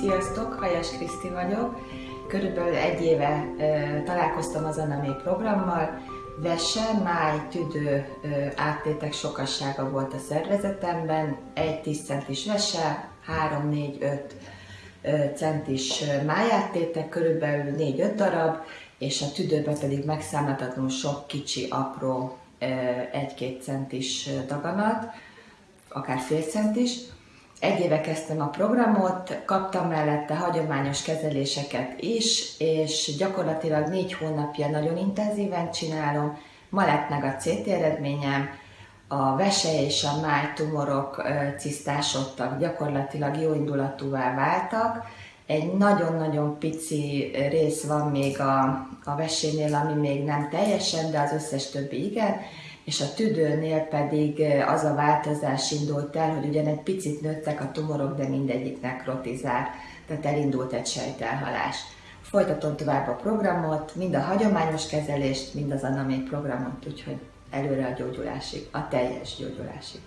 Sziasztok, Hajas Kriszti vagyok. Körülbelül egy éve ö, találkoztam az Anamé programmal. Vese, máj, tüdő ö, áttétek sokassága volt a szervezetemben. Egy 10 centis vese, 3, 4, 5 centis májáttétek, körülbelül 4-5 darab, és a tüdőben pedig megszámláltatlanul sok kicsi, apró 1-2 centis daganat, akár fél centis. Egy éve kezdtem a programot, kaptam mellette hagyományos kezeléseket is, és gyakorlatilag négy hónapja nagyon intenzíven csinálom. Ma lett meg a CT eredményem, a vese és a máj tumorok cisztásodtak, gyakorlatilag jó indulatúvá váltak. Egy nagyon-nagyon pici rész van még a, a vesénél, ami még nem teljesen, de az összes többi igen és a tüdőnél pedig az a változás indult el, hogy ugyan egy picit nőttek a tumorok, de mindegyik nekrotizál, tehát elindult egy sejtelhalás. Folytatom tovább a programot, mind a hagyományos kezelést, mind az anamé programot, úgyhogy előre a gyógyulásig, a teljes gyógyulásig.